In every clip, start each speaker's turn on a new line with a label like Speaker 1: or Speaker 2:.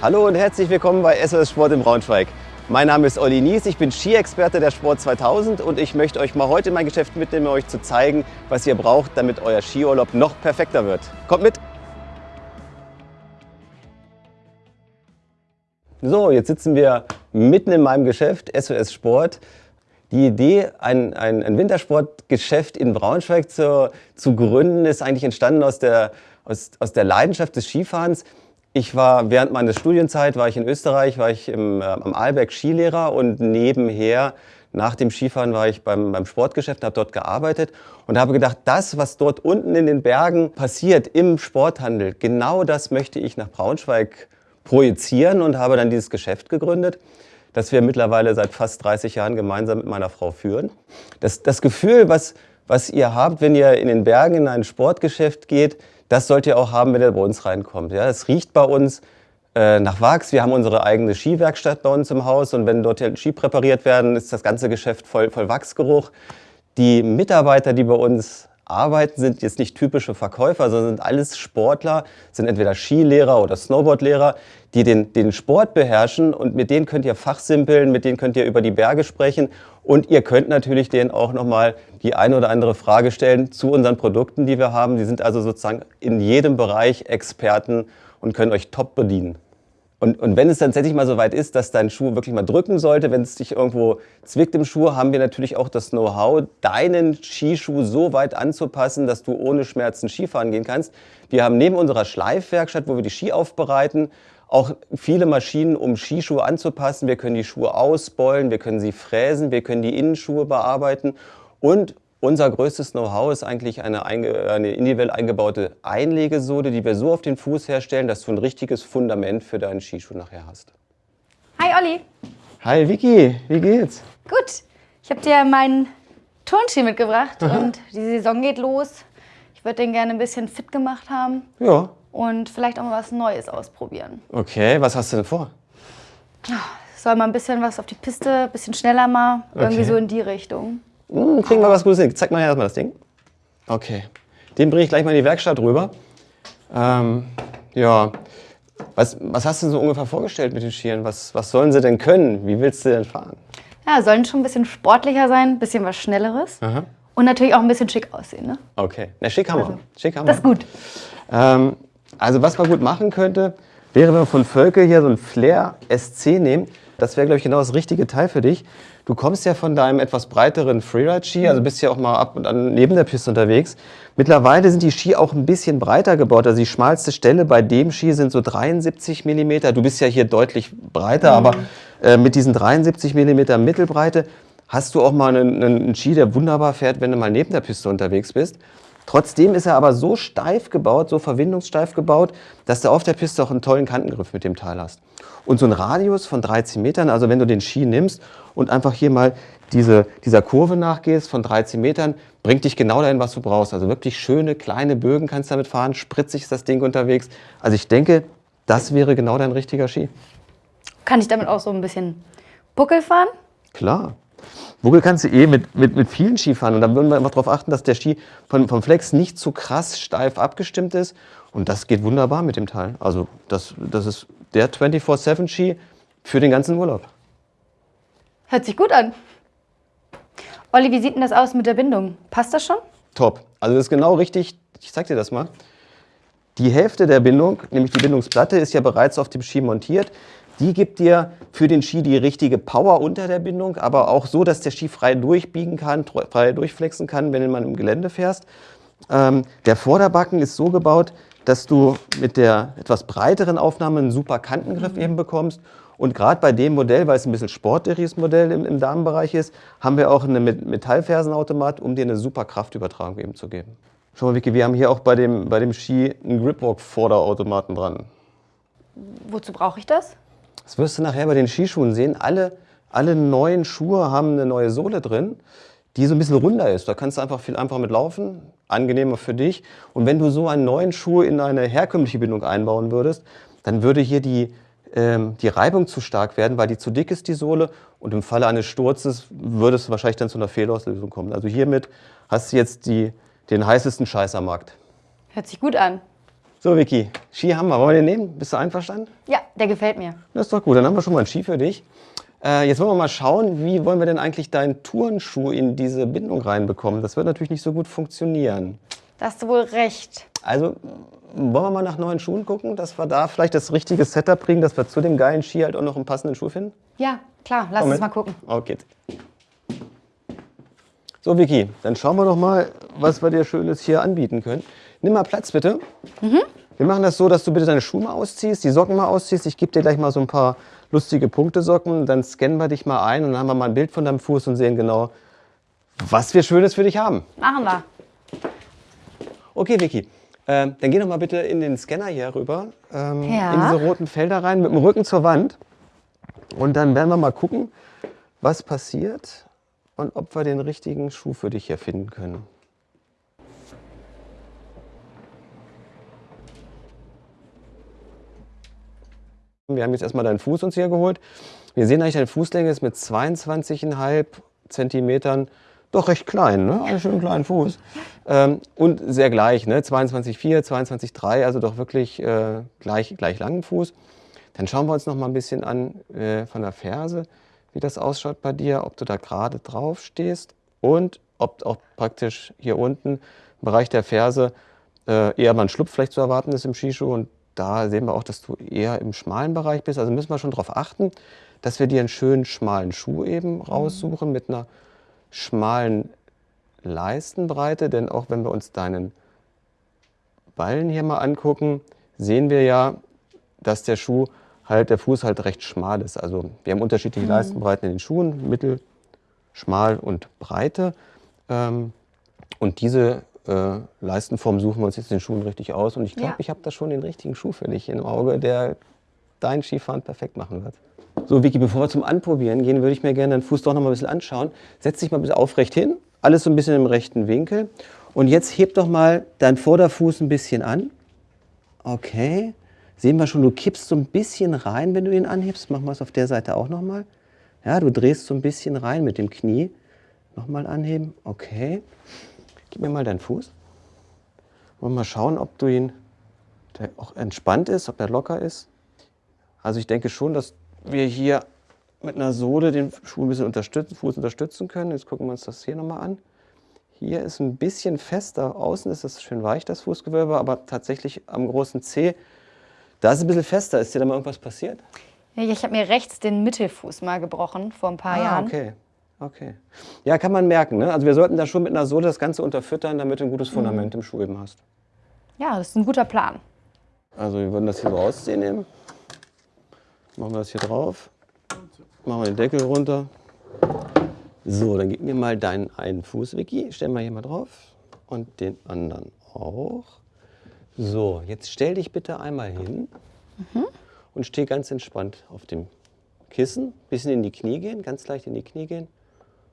Speaker 1: Hallo und herzlich willkommen bei SOS Sport in Braunschweig. Mein Name ist Olli Nies, ich bin Ski-Experte der Sport 2000 und ich möchte euch mal heute in mein Geschäft mitnehmen, euch zu zeigen, was ihr braucht, damit euer Skiurlaub noch perfekter wird. Kommt mit! So, jetzt sitzen wir mitten in meinem Geschäft, SOS Sport. Die Idee, ein, ein, ein Wintersportgeschäft in Braunschweig zu, zu, gründen, ist eigentlich entstanden aus der, aus, aus der Leidenschaft des Skifahrens. Ich war während meiner Studienzeit war ich in Österreich, war ich im, äh, am Arlberg Skilehrer und nebenher nach dem Skifahren war ich beim, beim Sportgeschäft, habe dort gearbeitet und habe gedacht, das, was dort unten in den Bergen passiert im Sporthandel, genau das möchte ich nach Braunschweig projizieren und habe dann dieses Geschäft gegründet, das wir mittlerweile seit fast 30 Jahren gemeinsam mit meiner Frau führen. Das, das Gefühl, was, was ihr habt, wenn ihr in den Bergen in ein Sportgeschäft geht, das sollt ihr auch haben, wenn ihr bei uns reinkommt. Ja, es riecht bei uns äh, nach Wachs. Wir haben unsere eigene Skiwerkstatt bei uns im Haus und wenn dort Ski präpariert werden, ist das ganze Geschäft voll, voll Wachsgeruch. Die Mitarbeiter, die bei uns arbeiten, sind jetzt nicht typische Verkäufer, sondern sind alles Sportler, sind entweder Skilehrer oder Snowboardlehrer, die den, den Sport beherrschen und mit denen könnt ihr fachsimpeln, mit denen könnt ihr über die Berge sprechen und ihr könnt natürlich denen auch nochmal die eine oder andere Frage stellen zu unseren Produkten, die wir haben. Die sind also sozusagen in jedem Bereich Experten und können euch top bedienen. Und, und wenn es dann tatsächlich mal so weit ist, dass dein Schuh wirklich mal drücken sollte, wenn es dich irgendwo zwickt im Schuh, haben wir natürlich auch das Know-how, deinen Skischuh so weit anzupassen, dass du ohne Schmerzen Skifahren gehen kannst. Wir haben neben unserer Schleifwerkstatt, wo wir die Ski aufbereiten, auch viele Maschinen, um Skischuhe anzupassen. Wir können die Schuhe ausbeulen, wir können sie fräsen, wir können die Innenschuhe bearbeiten und unser größtes Know-how ist eigentlich eine, eine, individuell eingebaute Einlegesohle, die wir so auf den Fuß herstellen, dass du ein richtiges Fundament für deinen Skischuh nachher hast.
Speaker 2: Hi Olli.
Speaker 1: Hi Vicky, wie geht's?
Speaker 2: Gut. Ich habe dir meinen Turnski mitgebracht Aha. und die Saison geht los. Ich würde den gerne ein bisschen fit gemacht haben.
Speaker 1: Ja.
Speaker 2: Und vielleicht auch mal was Neues ausprobieren.
Speaker 1: Okay, was hast du denn vor?
Speaker 2: Soll mal ein bisschen was auf die Piste, ein bisschen schneller mal, okay. irgendwie so in die Richtung.
Speaker 1: Hm, kriegen wir was Gutes hin. Zeig mal erstmal das Ding. Okay. Den bringe ich gleich mal in die Werkstatt rüber. Ähm, ja. Was, was hast du denn so ungefähr vorgestellt mit den Skiern? Was, was sollen sie denn können? Wie willst du denn fahren?
Speaker 2: Ja, sollen schon ein bisschen sportlicher sein, ein bisschen was Schnelleres. Aha. Und natürlich auch ein bisschen schick aussehen. Ne?
Speaker 1: Okay. Na, schick haben wir. Also,
Speaker 2: schick haben das ist gut.
Speaker 1: Ähm, also was man gut machen könnte, wäre, wenn wir von Völkel hier so ein Flair SC nehmen. Das wäre, glaube ich, genau das richtige Teil für dich. Du kommst ja von deinem etwas breiteren Freeride-Ski, also bist ja auch mal ab und an neben der Piste unterwegs. Mittlerweile sind die Ski auch ein bisschen breiter gebaut. Also die schmalste Stelle bei dem Ski sind so 73 mm. Du bist ja hier deutlich breiter, mhm. aber äh, mit diesen 73 mm Mittelbreite hast du auch mal einen, einen Ski, der wunderbar fährt, wenn du mal neben der Piste unterwegs bist. Trotzdem ist er aber so steif gebaut, so verwindungssteif gebaut, dass du auf der Piste auch einen tollen Kantengriff mit dem Teil hast. Und so ein Radius von 13 Metern, also wenn du den Ski nimmst und einfach hier mal diese, dieser Kurve nachgehst von 13 Metern, bringt dich genau dahin, was du brauchst. Also wirklich schöne kleine Bögen kannst du damit fahren, spritzig ist das Ding unterwegs. Also ich denke, das wäre genau dein richtiger Ski.
Speaker 2: Kann ich damit auch so ein bisschen Buckel fahren?
Speaker 1: Klar. Buckel kannst du eh mit, mit, mit vielen Ski fahren. Und da würden wir einfach darauf achten, dass der Ski von, vom Flex nicht zu krass steif abgestimmt ist. Und das geht wunderbar mit dem Teil. Also das, das ist der 24-7-Ski für den ganzen Urlaub.
Speaker 2: Hört sich gut an. Olli, wie sieht denn das aus mit der Bindung? Passt das schon?
Speaker 1: Top. Also das ist genau richtig. Ich zeig dir das mal. Die Hälfte der Bindung, nämlich die Bindungsplatte, ist ja bereits auf dem Ski montiert. Die gibt dir für den Ski die richtige Power unter der Bindung, aber auch so, dass der Ski frei durchbiegen kann, frei durchflexen kann, wenn man im Gelände fährst. Ähm, der Vorderbacken ist so gebaut, dass du mit der etwas breiteren Aufnahme einen super Kantengriff mhm. eben bekommst. Und gerade bei dem Modell, weil es ein bisschen sportliches Modell im, im Damenbereich ist, haben wir auch einen Metallfersenautomat, um dir eine super Kraftübertragung eben zu geben. Schau mal, Vicky, wir haben hier auch bei dem, bei dem Ski einen Gripwalk-Vorderautomaten dran.
Speaker 2: Wozu brauche ich das?
Speaker 1: Das wirst du nachher bei den Skischuhen sehen. Alle, alle neuen Schuhe haben eine neue Sohle drin die so ein bisschen runder ist. Da kannst du einfach viel einfacher mit laufen, angenehmer für dich. Und wenn du so einen neuen Schuh in eine herkömmliche Bindung einbauen würdest, dann würde hier die, ähm, die Reibung zu stark werden, weil die zu dick ist, die Sohle. Und im Falle eines Sturzes würde es wahrscheinlich dann zu einer Fehlauslösung kommen. Also hiermit hast du jetzt die, den heißesten Scheiß am Markt.
Speaker 2: Hört sich gut an.
Speaker 1: So, Vicky, Ski haben wir. Wollen wir den nehmen? Bist du einverstanden?
Speaker 2: Ja, der gefällt mir.
Speaker 1: Das ist doch gut. Dann haben wir schon mal einen Ski für dich. Äh, jetzt wollen wir mal schauen, wie wollen wir denn eigentlich deinen Turnschuh in diese Bindung reinbekommen? Das wird natürlich nicht so gut funktionieren.
Speaker 2: Da hast du wohl recht.
Speaker 1: Also wollen wir mal nach neuen Schuhen gucken, dass wir da vielleicht das richtige Setup kriegen, dass wir zu dem geilen Ski halt auch noch einen passenden Schuh finden?
Speaker 2: Ja, klar, lass
Speaker 1: Komm
Speaker 2: uns mal gucken.
Speaker 1: Okay. So, Vicky, dann schauen wir doch mal, was wir dir Schönes hier anbieten können. Nimm mal Platz, bitte. Wir machen das so, dass du bitte deine Schuhe mal ausziehst, die Socken mal ausziehst. Ich gebe dir gleich mal so ein paar lustige Punktesocken. Dann scannen wir dich mal ein und dann haben wir mal ein Bild von deinem Fuß und sehen genau, was wir Schönes für dich haben.
Speaker 2: Machen wir.
Speaker 1: Okay, Vicky. Ähm, dann geh doch mal bitte in den Scanner hier rüber, ähm,
Speaker 2: Ja.
Speaker 1: in diese roten Felder rein, mit dem Rücken zur Wand. Und dann werden wir mal gucken, was passiert und ob wir den richtigen Schuh für dich hier finden können. Wir haben jetzt erstmal deinen Fuß uns hier geholt. Wir sehen eigentlich, deine Fußlänge ist mit 22,5 Zentimetern doch recht klein, ne? Einen schönen kleinen Fuß. Ähm, und sehr gleich, ne? 22,4, 22,3, also doch wirklich äh, gleich, gleich langen Fuß. Dann schauen wir uns noch mal ein bisschen an äh, von der Ferse, wie das ausschaut bei dir, ob du da gerade drauf stehst und ob auch praktisch hier unten im Bereich der Ferse äh, eher mal ein Schlupf vielleicht zu erwarten ist im Skischuh. Und da sehen wir auch, dass du eher im schmalen Bereich bist. Also müssen wir schon darauf achten, dass wir dir einen schönen schmalen Schuh eben raussuchen mit einer schmalen Leistenbreite. Denn auch wenn wir uns deinen Ballen hier mal angucken, sehen wir ja, dass der Schuh halt, der Fuß halt recht schmal ist. Also wir haben unterschiedliche Leistenbreiten in den Schuhen, mittel, schmal und breite. Ähm, und diese äh, Leistenform suchen wir uns jetzt den Schuhen richtig aus. Und ich glaube,
Speaker 2: Ja.
Speaker 1: ich habe da schon den richtigen Schuh für dich im Auge, der dein Skifahren perfekt machen wird. So, Vicky, bevor wir zum Anprobieren gehen, würde ich mir gerne deinen Fuß doch noch mal ein bisschen anschauen. Setz dich mal ein bisschen aufrecht hin, alles so ein bisschen im rechten Winkel. Und jetzt heb doch mal deinen Vorderfuß ein bisschen an. Okay. Sehen wir schon, du kippst so ein bisschen rein, wenn du ihn anhebst. Machen wir es auf der Seite auch nochmal. Ja, du drehst so ein bisschen rein mit dem Knie. Nochmal anheben. Okay. Gib mir mal deinen Fuß. Wollen wir mal schauen, ob du ihn der auch entspannt ist, ob er locker ist. Also ich denke schon, dass wir hier mit einer Sohle den Schuh ein bisschen unterstützen, Fuß unterstützen können. Jetzt gucken wir uns das hier nochmal an. Hier ist ein bisschen fester, außen ist das schön weich, das Fußgewölbe, aber tatsächlich am großen Zeh, da ist es ein bisschen fester. Ist dir da mal irgendwas passiert?
Speaker 2: Ich habe mir rechts den Mittelfuß mal gebrochen vor ein paar Jahren.
Speaker 1: Ah, okay. Okay. Ja, kann man merken. Ne? Also wir sollten da schon mit einer Sohle das Ganze unterfüttern, damit du ein gutes Fundament im Schuh eben hast.
Speaker 2: Ja, das ist ein guter Plan.
Speaker 1: Also wir würden das hier so rausziehen nehmen. Machen wir das hier drauf. Machen wir den Deckel runter. So, dann gib mir mal deinen einen Fuß, Vicky. Stell mal hier mal drauf. Und den anderen auch. So, jetzt stell dich bitte einmal hin. Und steh ganz entspannt auf dem Kissen. Bisschen in die Knie gehen, ganz leicht in die Knie gehen.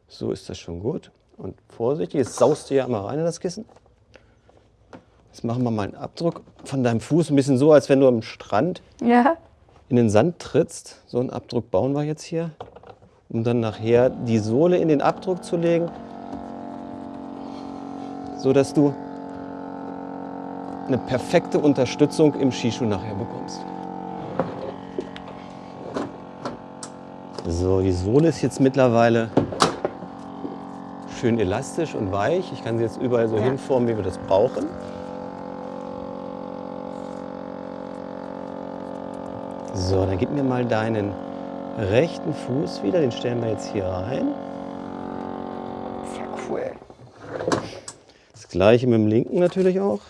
Speaker 1: So ist das schon gut. Und vorsichtig, jetzt saust du ja mal rein in das Kissen. Jetzt machen wir mal einen Abdruck von deinem Fuß, ein bisschen so, als wenn du am Strand
Speaker 2: Ja.
Speaker 1: in den Sand trittst. So einen Abdruck bauen wir jetzt hier, um dann nachher die Sohle in den Abdruck zu legen, so dass du eine perfekte Unterstützung im Skischuh nachher bekommst. So, die Sohle ist jetzt mittlerweile schön elastisch und weich. Ich kann sie jetzt überall so
Speaker 2: Ja.
Speaker 1: hinformen, wie wir das brauchen. So, dann gib mir mal deinen rechten Fuß wieder. Den stellen wir jetzt hier rein.
Speaker 2: Ja cool.
Speaker 1: Das gleiche mit dem linken natürlich auch.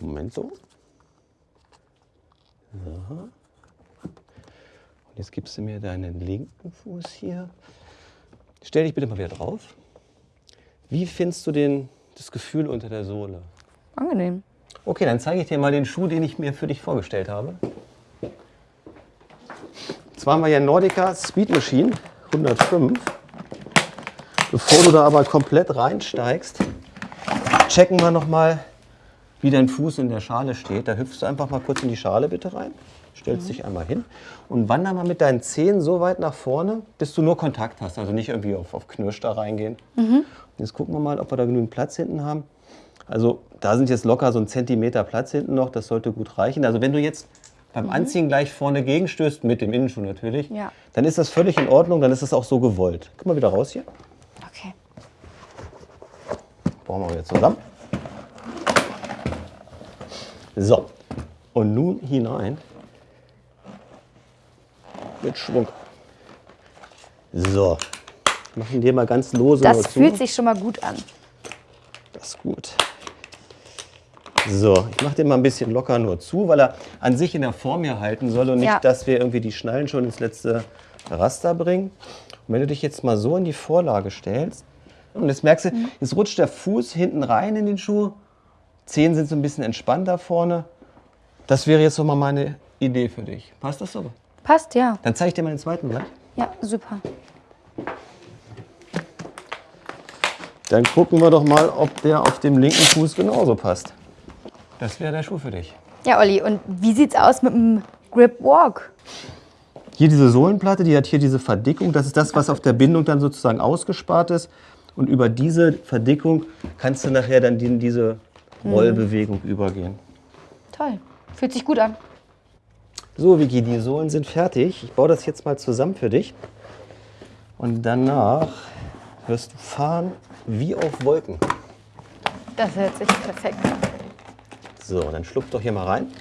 Speaker 1: Moment so. So. Und jetzt gibst du mir deinen linken Fuß hier. Stell dich bitte mal wieder drauf. Wie findest du den, das Gefühl unter der Sohle?
Speaker 2: Angenehm.
Speaker 1: Okay, dann zeige ich dir mal den Schuh, den ich mir für dich vorgestellt habe. Zwar haben wir hier Nordica Speed Machine 105. Bevor du da aber komplett reinsteigst, checken wir noch mal, wie dein Fuß in der Schale steht. Da hüpfst du einfach mal kurz in die Schale bitte rein, stellst dich einmal hin und wander mal mit deinen Zehen so weit nach vorne, bis du nur Kontakt hast, also nicht irgendwie auf, auf Knirsch da reingehen. Jetzt gucken wir mal, ob wir da genügend Platz hinten haben. Also da sind jetzt locker so ein Zentimeter Platz hinten noch, das sollte gut reichen. Also wenn du jetzt beim Anziehen gleich vorne gegenstößt, mit dem Innenschuh natürlich,
Speaker 2: Ja.
Speaker 1: dann ist das völlig in Ordnung, dann ist das auch so gewollt. Guck mal wieder raus hier.
Speaker 2: Okay.
Speaker 1: Brauchen wir jetzt zusammen. So, und nun hinein. Mit Schwung. So, machen dir mal ganz lose
Speaker 2: Das
Speaker 1: zu.
Speaker 2: fühlt sich schon mal gut an.
Speaker 1: Das ist gut. So, ich mache den mal ein bisschen locker nur zu, weil er an sich in der Form hier halten soll und nicht,
Speaker 2: Ja.
Speaker 1: dass wir irgendwie die Schnallen schon ins letzte Raster bringen. Und wenn du dich jetzt mal so in die Vorlage stellst und jetzt merkst du, jetzt rutscht der Fuß hinten rein in den Schuh, Zehen sind so ein bisschen entspannter vorne. Das wäre jetzt nochmal meine Idee für dich. Passt das so?
Speaker 2: Passt, ja.
Speaker 1: Dann zeige ich dir mal den zweiten gleich.
Speaker 2: Ja, super.
Speaker 1: Dann gucken wir doch mal, ob der auf dem linken Fuß genauso passt. Das wäre der Schuh für dich.
Speaker 2: Ja, Olli, und wie sieht's aus mit dem Grip Walk?
Speaker 1: Hier diese Sohlenplatte, die hat hier diese Verdickung. Das ist das, was auf der Bindung dann sozusagen ausgespart ist. Und über diese Verdickung kannst du nachher dann diese Rollbewegung übergehen.
Speaker 2: Toll. Fühlt sich gut an.
Speaker 1: So, Vicky, die Sohlen sind fertig. Ich baue das jetzt mal zusammen für dich. Und danach wirst du fahren wie auf Wolken.
Speaker 2: Das hört sich perfekt an.
Speaker 1: So, dann schlupf doch hier mal rein.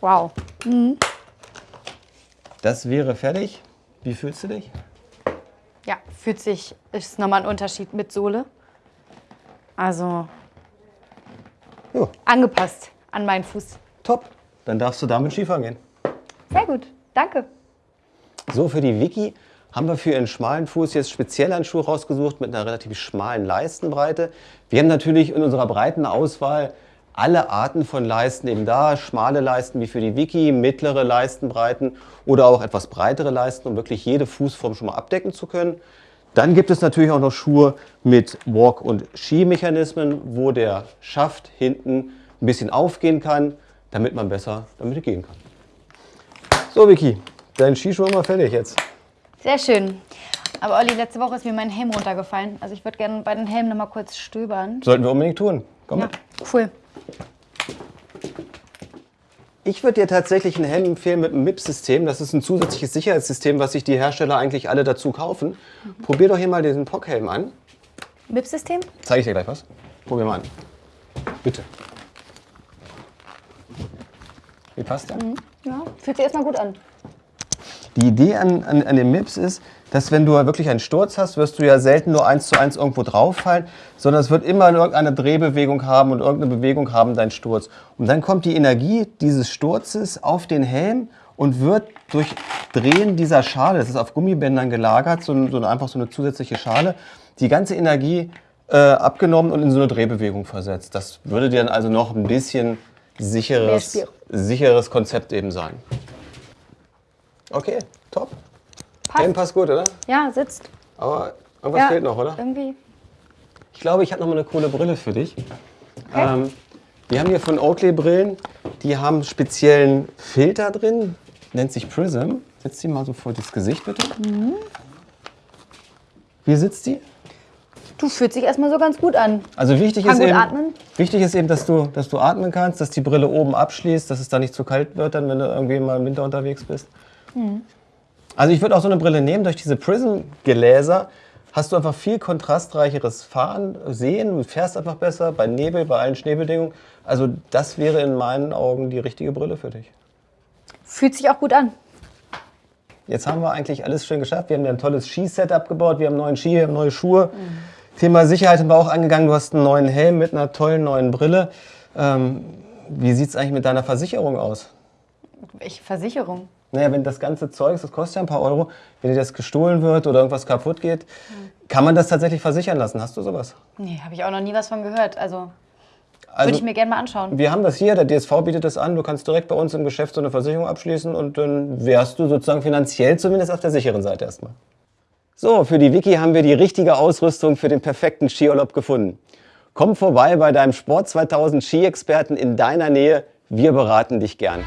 Speaker 2: Wow.
Speaker 1: Das wäre fertig. Wie fühlst du dich?
Speaker 2: Ja, fühlt sich, ist nochmal ein Unterschied mit Sohle. Also
Speaker 1: Ja,
Speaker 2: angepasst an meinen Fuß.
Speaker 1: top. Dann darfst du damit Skifahren gehen.
Speaker 2: Sehr gut, danke.
Speaker 1: So, für die Vicky haben wir für ihren schmalen Fuß jetzt speziell einen Schuh rausgesucht mit einer relativ schmalen Leistenbreite. Wir haben natürlich in unserer breiten Auswahl alle Arten von Leisten eben da. Schmale Leisten wie für die Vicky, mittlere Leistenbreiten oder auch etwas breitere Leisten, um wirklich jede Fußform schon mal abdecken zu können. Dann gibt es natürlich auch noch Schuhe mit Walk- und Skimechanismen, wo der Schaft hinten ein bisschen aufgehen kann, damit man besser damit gehen kann. So, Vicky, dein Skischuh haben wir fertig jetzt.
Speaker 2: Sehr schön. Aber Olli, letzte Woche ist mir mein Helm runtergefallen. Also ich würde gerne bei den Helmen nochmal kurz stöbern.
Speaker 1: Sollten wir unbedingt tun. Komm
Speaker 2: Ja,
Speaker 1: mit.
Speaker 2: cool.
Speaker 1: Ich würde dir tatsächlich einen Helm empfehlen mit einem MIP-System. Das ist ein zusätzliches Sicherheitssystem, was sich die Hersteller eigentlich alle dazu kaufen. Probier doch hier mal diesen POC-Helm an.
Speaker 2: MIP-System?
Speaker 1: Zeige ich dir gleich was. Probier mal an. Bitte. Wie passt der?
Speaker 2: Ja, fühlt sich erstmal gut an.
Speaker 1: Die Idee an, an, an den MIPS ist, dass wenn du wirklich einen Sturz hast, wirst du ja selten nur eins zu eins irgendwo drauffallen, sondern es wird immer irgendeine Drehbewegung haben und irgendeine Bewegung haben, dein Sturz. Und dann kommt die Energie dieses Sturzes auf den Helm und wird durch Drehen dieser Schale, das ist auf Gummibändern gelagert, so, ein- so einfach so eine zusätzliche Schale, die ganze Energie äh, abgenommen und in so eine Drehbewegung versetzt. Das würde dir dann also noch ein bisschen sicheres, sicheres Konzept eben sein. Okay, top.
Speaker 2: Passt.
Speaker 1: Passt gut, oder?
Speaker 2: Ja, sitzt.
Speaker 1: Aber irgendwas fehlt noch, oder?
Speaker 2: Irgendwie.
Speaker 1: Ich glaube, ich habe noch mal eine coole Brille für dich. Ähm, wir haben hier von Oakley Brillen, die haben speziellen Filter drin, nennt sich Prism. Setz die mal so vor das Gesicht bitte.
Speaker 2: Mhm.
Speaker 1: Wie sitzt die?
Speaker 2: Du fühlt sich erstmal so ganz gut an.
Speaker 1: Also wichtig
Speaker 2: Kann
Speaker 1: ist, eben,
Speaker 2: atmen.
Speaker 1: wichtig ist eben, dass du, dass du atmen kannst, dass die Brille oben abschließt, dass es da nicht zu kalt wird, dann, wenn du irgendwie mal im Winter unterwegs bist.
Speaker 2: Mhm.
Speaker 1: Also ich würde auch so eine Brille nehmen. Durch diese Prism-Gläser hast du einfach viel kontrastreicheres Fahren, Sehen. Du fährst einfach besser bei Nebel, bei allen Schneebedingungen. Also das wäre in meinen Augen die richtige Brille für dich.
Speaker 2: Fühlt sich auch gut an.
Speaker 1: Jetzt haben wir eigentlich alles schön geschafft. Wir haben dir ein tolles Skisetup gebaut. Wir haben neuen Ski, wir haben neue Schuhe. Thema Sicherheit haben wir auch angegangen. Du hast einen neuen Helm mit einer tollen neuen Brille. Ähm, wie sieht es eigentlich mit deiner Versicherung aus?
Speaker 2: Ich Versicherung.
Speaker 1: Naja, wenn das ganze Zeug, das kostet ja ein paar Euro, wenn dir das gestohlen wird oder irgendwas kaputt geht, kann man das tatsächlich versichern lassen? Hast du sowas?
Speaker 2: Nee, habe ich auch noch nie was von gehört. Also
Speaker 1: Also,
Speaker 2: würde ich mir gerne mal anschauen.
Speaker 1: wir haben das hier, der DSV bietet das an, du kannst direkt bei uns im Geschäft so eine Versicherung abschließen und dann wärst du sozusagen finanziell zumindest auf der sicheren Seite erstmal. So, für die Wiki haben wir die richtige Ausrüstung für den perfekten Skiurlaub gefunden. Komm vorbei bei deinem Sport 2000 Ski-Experten in deiner Nähe, wir beraten dich gern.